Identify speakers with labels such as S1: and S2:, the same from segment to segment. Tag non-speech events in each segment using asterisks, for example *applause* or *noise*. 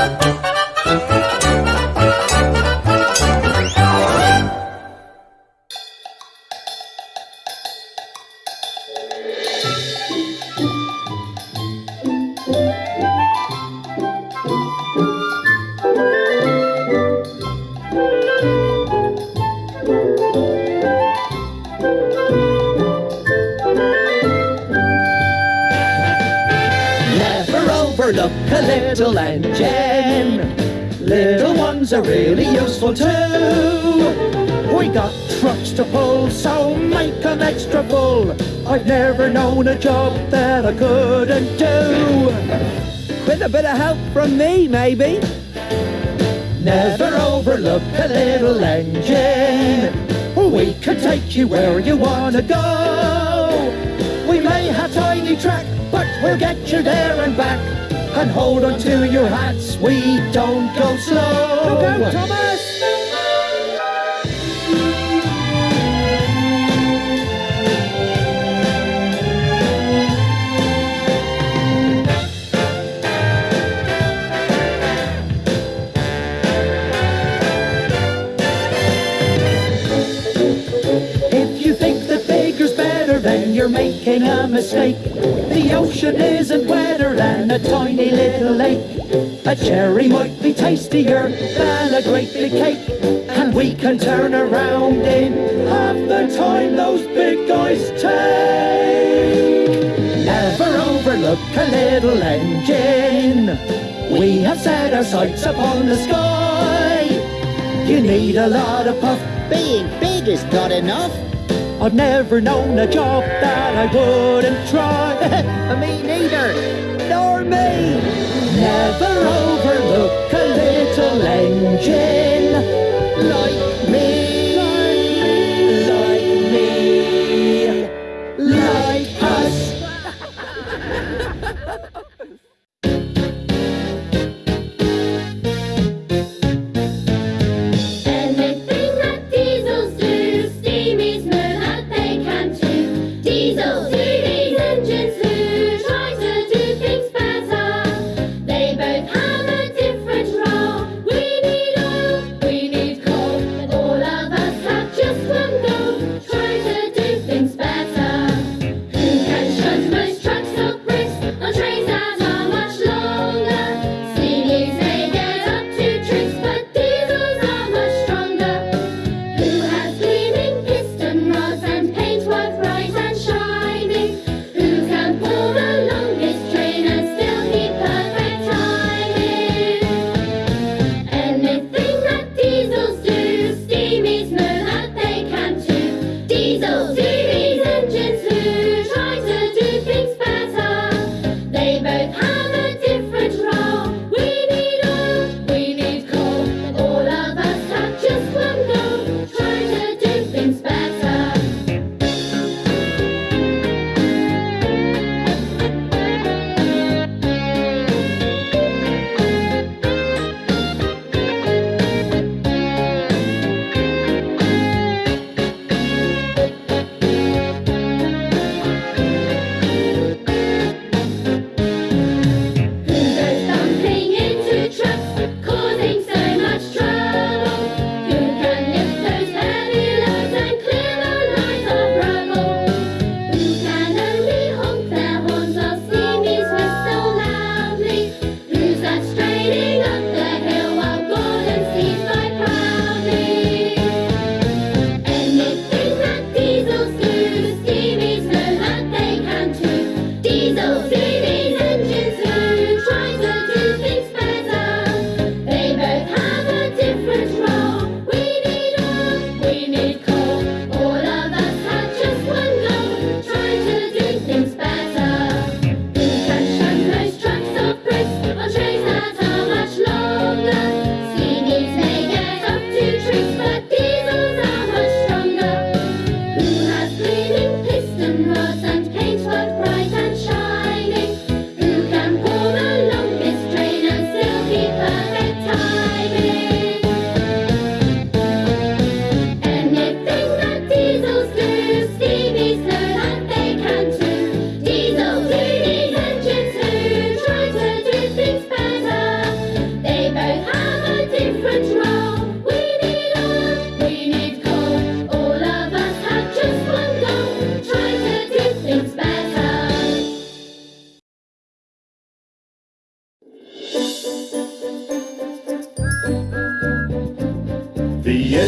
S1: Never a little engine. Little ones are really useful too. We got trucks to pull, so make make 'em extra full. I've never known a job that I couldn't do.
S2: With a bit of help from me, maybe.
S1: Never overlook a little engine. We can take you where you wanna go. We may have tiny track, but we'll get you there and back. And hold on to your hats, we don't go slow.
S2: Go, Thomas!
S1: If you think that bigger's better, then you're making a mistake. The ocean isn't wetter than a little lake. A cherry might be tastier than a great big cake. And we can turn around in half the time those big guys take. Never overlook a little engine. We have set our sights upon the sky. You need a lot of puff
S3: Being big is not enough.
S1: I've never known a job that I wouldn't try. *laughs* *laughs*
S3: Me neither.
S1: Me. Never overlook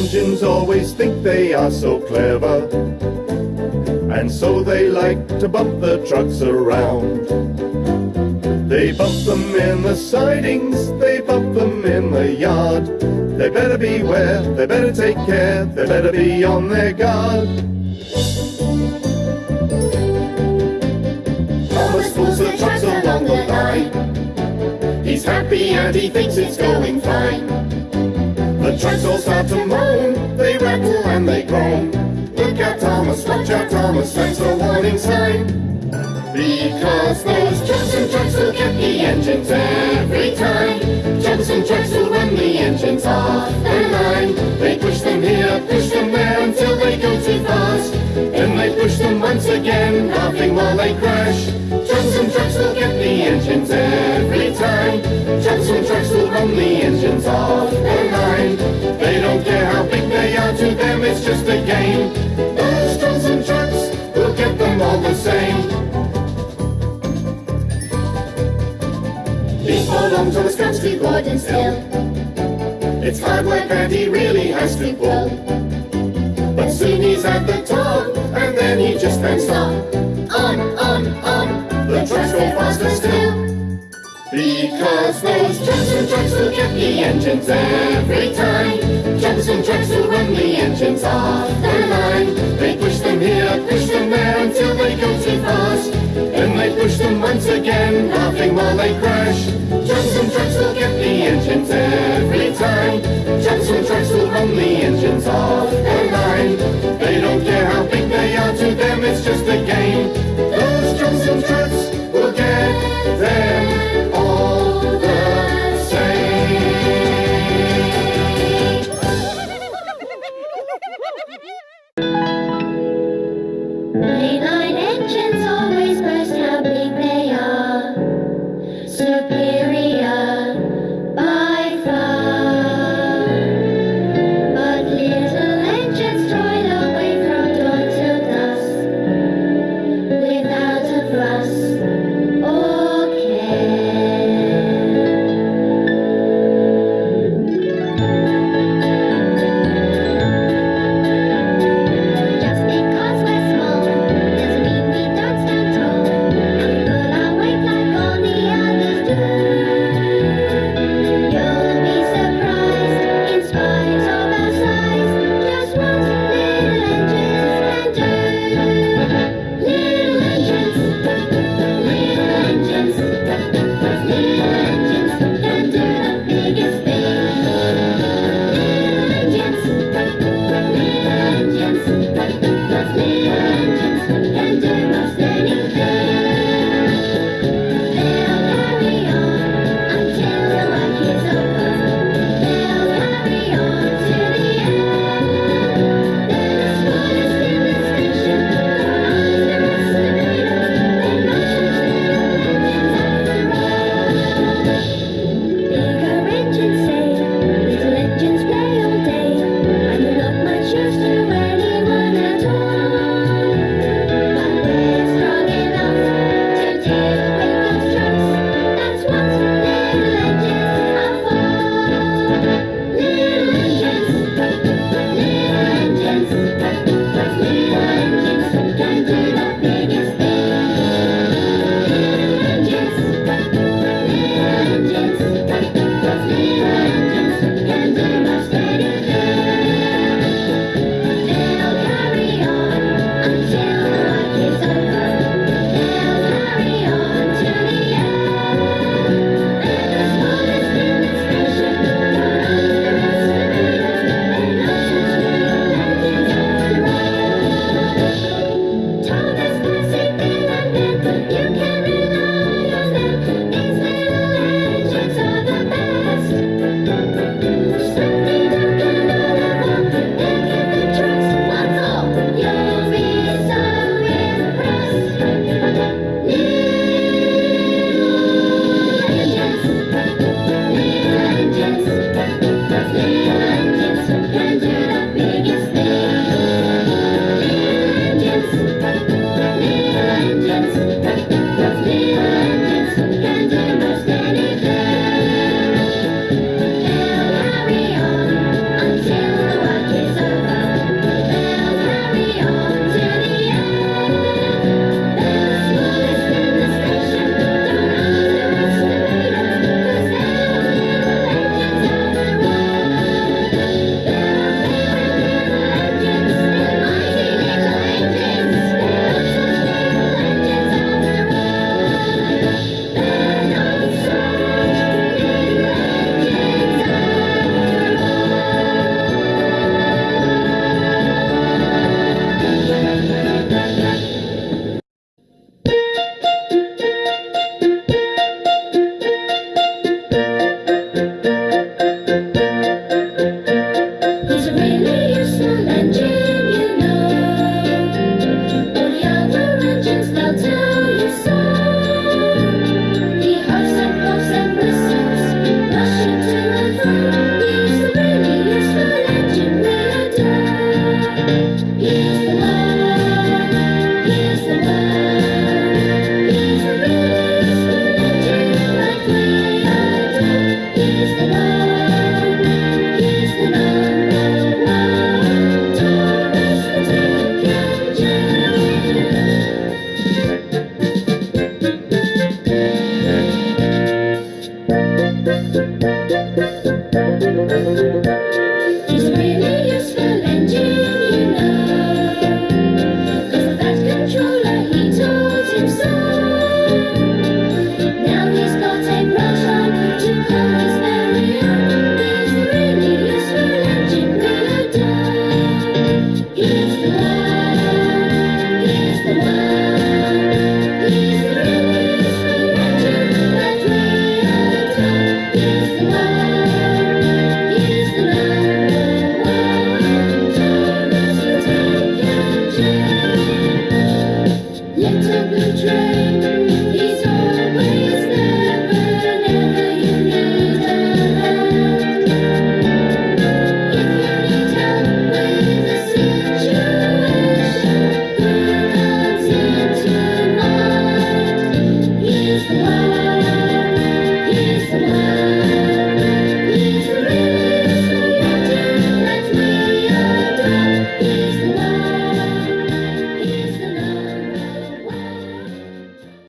S4: engines
S5: always think they are so clever. And so they like to bump the trucks around. They bump them in the sidings, they bump them in the yard. They better beware, they better take care, they better be on their guard.
S4: Thomas pulls the trucks along the line. He's happy and he thinks it's going fine.
S5: All start to moan, they rattle and they groan. Look out Thomas, watch out Thomas, that's the warning sign.
S4: Because those trucks and trucks will get the engines every time. Trucks and trucks will run the engines off the line. They push them here, push them there until they go too fast.
S5: Then they push them once again, laughing while they crash.
S4: Trucks and trucks will get the engines every time. Trucks and trucks will run the engines off.
S5: They don't care how big they are, to them it's just a game.
S4: Those trucks and trucks
S5: We'll get them all the same.
S4: He Before long, Thomas comes to Gordon's Hill.
S5: It's hard work and he really has to pull. But soon he's at the top, and then he just can't stop.
S4: On, on, on,
S5: The trucks go faster still.
S4: Because those trucks and trucks will get the engines every time. Trucks and trucks will run the engines off the line.
S5: They push them here, push them there until they go too fast. Then they push them once again, laughing while they crash.
S4: Trucks and trucks will get the engines every time. Trucks and trucks will run the engines off the line.
S5: They don't care how big they are, to them it's just a game.